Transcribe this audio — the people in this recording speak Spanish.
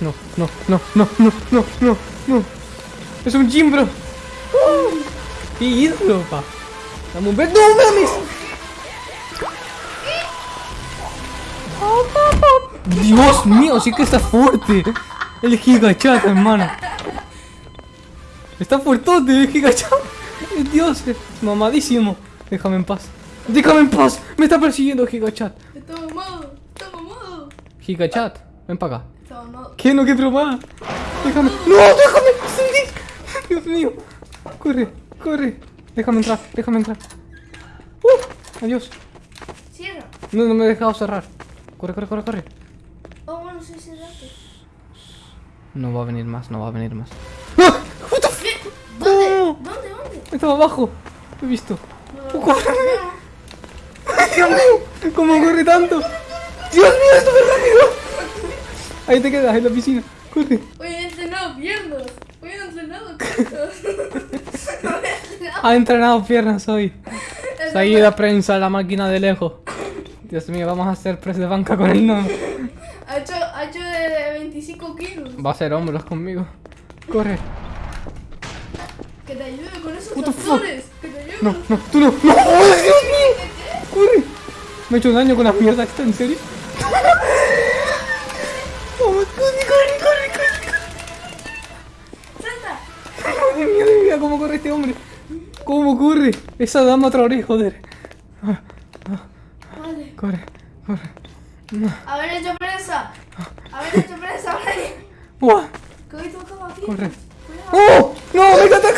No, no, no, no, no, no, no, no. Es un Jimbro. ¿Qué hizo, pa? Dame un beso. ¡No mames! Dios mío, sí que está fuerte. El gigachat, hermano. Está fuertote el gigachat. Dios, es mamadísimo. Déjame en paz. Déjame en paz. Me está persiguiendo gigachat. Está mamado, está mamado. Gigachat, ven para acá. Mamado. ¿Qué? No quiero más. Déjame. ¡No! ¡Déjame! Dios mío. Corre, corre. Déjame entrar, déjame entrar. Uh, adiós. Cierra. No, no me he dejado cerrar. Corre, corre, corre, corre. Oh, bueno, sí, cerraste. No va a venir más, no va a venir más. ¡Ah! What. ¿Dónde? No. ¿Dónde? ¿Dónde? Estaba abajo. Lo he visto. No, corre. no. Dios mío. ¿Cómo corre tanto? Dios mío, es súper rápido. Ahí te quedas, en la piscina. Corre. Hoy he entrenado piernas. Hoy he entrenado piernas. Ha entrenado piernas hoy. Seguida prensa la máquina de lejos. Dios mío, vamos a hacer press de banca con el nombre. Ha hecho, ha hecho de, de 25 kilos. Va a hacer hombros conmigo. Corre. Que te ayude con esos actores. Que te ayude. No, no, tú no. ¡No! ¡Oh, Dios mío! ¡Corre! Me he hecho daño con la mierda esta, ¿en serio? Este hombre? ¿Cómo corre? Esa dama Traoré, joder. Ah, Vale. Corre, corre. Haber hecho prensa. Haber hecho prensa, Brian. ¡Buah! Corre. ¡Oh! ¡No! ¡Me está atacando! ¡Corre, corre!